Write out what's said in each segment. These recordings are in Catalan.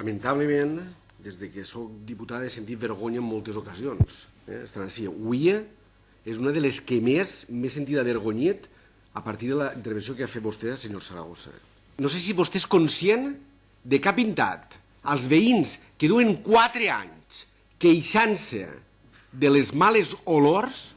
lamentablement, des de que sóc diputada he sentit vergonya en moltes ocasions. Eh? Estan així. Avui és una de les que més m'he sentit avergonyit a partir de la intervenció que ha fet vostè, senyor Saragossa. No sé si vostè és conscient de que ha pintat als veïns que duen quatre anys queixant-se de les males olors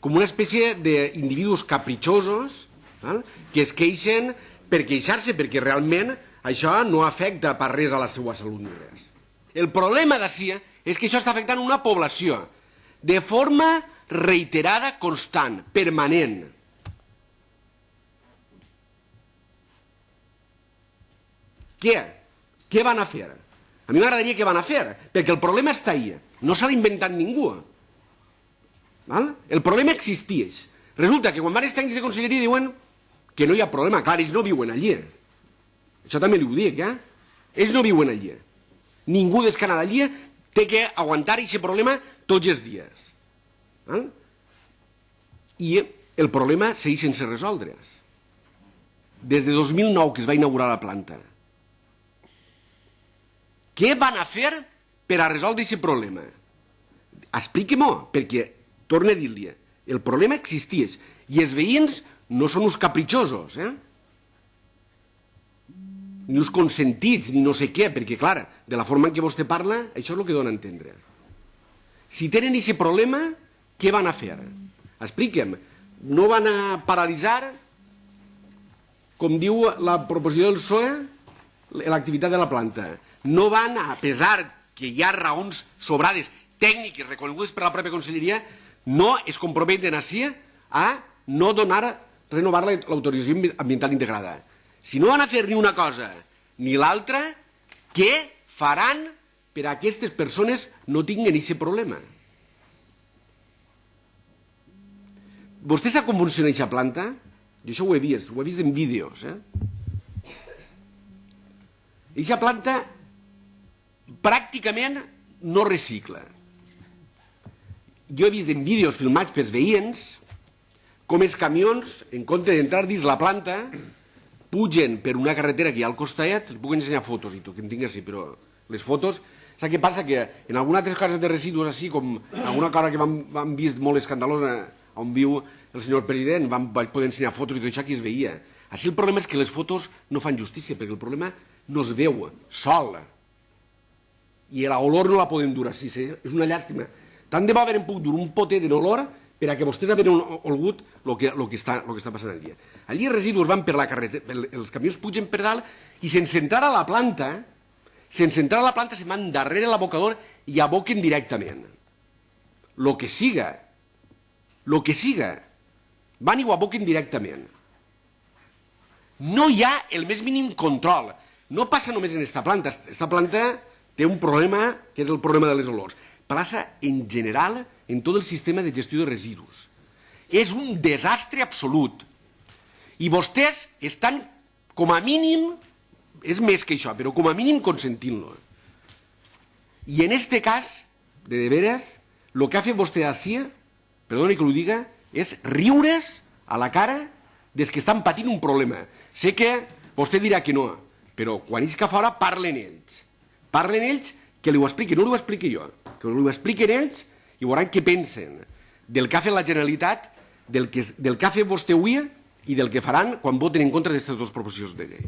com una espècie d'individus capritxosos val? que es queixen per queixar-se, perquè realment això no afecta per res a la seva salut res. El problema d'ací és que això està afectant una població de forma reiterada, constant, permanent. Què? Què van a fer? A mi m'agradaria què van a fer, perquè el problema està ahí, no s'ha inventat ningú. Val? El problema existeix. Resulta que quan van els tècnics de conselleria diuen que no hi ha problema, clar, ells no viuen allí. Això també li ho dic, eh? Ells no viuen allí. Ningú des que allí té que aguantar aquest problema tots els dies. Val? I el problema segueix sense resoldre's. Des de 2009 que es va inaugurar la planta, què van a fer per a resoldre aquest problema? Expliqui-m'ho, perquè, torno a dir-li, el problema existeix i els veïns no són uns capritxosos, eh? Ni uns consentits, ni no sé què, perquè, clar, de la forma en què vostè parla, això és el que dona a entendre. Si tenen aquest problema, què van a fer? Expliquem. No van a paralitzar, com diu la proposició del PSOE, l'activitat de la planta no van, a pesar que hi ha raons sobrades tècniques reconegudes per la pròpia conselleria, no es comprometen així a no donar, renovar l'autorització ambiental integrada. Si no van a fer ni una cosa ni l'altra, què faran per a aquestes persones no tinguin aquest problema? Vostè sap com funciona aquesta planta? Jo això ho he vist, ho he vist en vídeos. Eh? Aquesta planta pràcticament no recicla. Jo he vist en vídeos filmats pels veïns com els camions, en compte d'entrar dins la planta, pugen per una carretera que hi ha al costat, li puc ensenyar fotos i tu, que en tinc així, però les fotos... Saps què passa? Que en alguna altres cases de residus, així com alguna cosa que vam, vam vist molt escandalosa on viu el senyor president, vam, vaig poder ensenyar fotos i tot això que es veia. Així el problema és que les fotos no fan justícia, perquè el problema no es veu sol i l'olor no la podem dur així, sí? és una llàstima. Tant de bo haver pogut dur un potet de olor per a que vostès havien olgut el que, lo que, està, lo que està passant allí. Allí els residus van per la carretera, els camions pugen per dalt i sense entrar a la planta, sense entrar a la planta se van darrere l'abocador i aboquen directament. Lo que siga, lo que siga, van i ho aboquen directament. No hi ha el més mínim control. No passa només en aquesta planta. Esta planta té un problema que és el problema de les olors. Passa en general en tot el sistema de gestió de residus. És un desastre absolut. I vostès estan, com a mínim, és més que això, però com a mínim consentint-lo. I en este cas, de de veres, el que ha fet vostè així, perdoni que ho diga, és riure's a la cara des que estan patint un problema. Sé que vostè dirà que no, però quan ells que fora parlen ells. Parlen ells, que li ho expliqui, no li ho expliqui jo, que li ho expliquen ells i veuran què pensen del que ha fet la Generalitat, del que, del que ha fet vostè avui i del que faran quan voten en contra d'aquestes dues proposicions de llei.